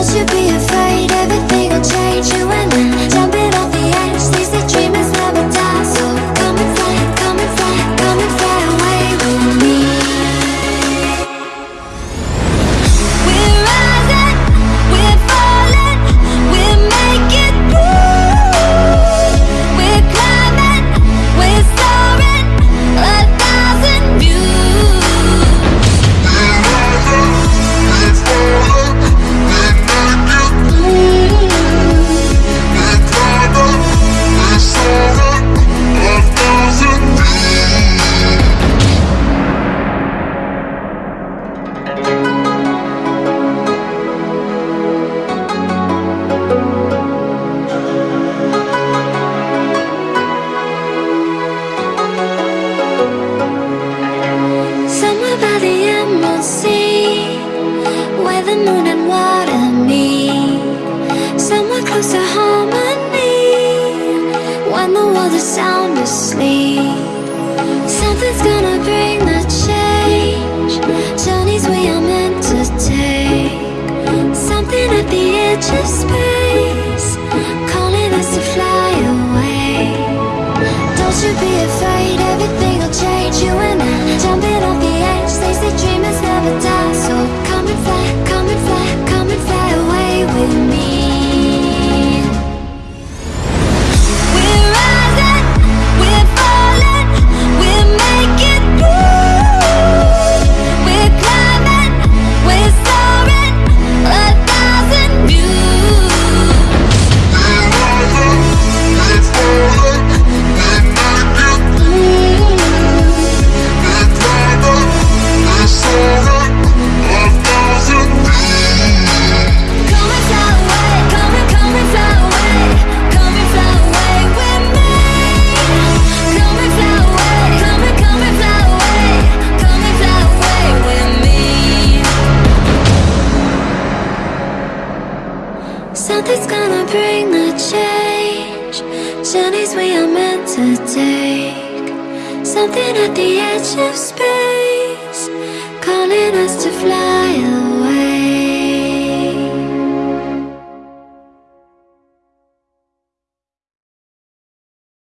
Don't you be afraid, everything will change you and I the moon and water me. Somewhere close to harmony. When the world is sound asleep. Something's gonna bring the change. Journeys we are meant to take. Something at the edge of space. Something's gonna bring the change. Journeys we are meant to take. Something at the edge of space, calling us to fly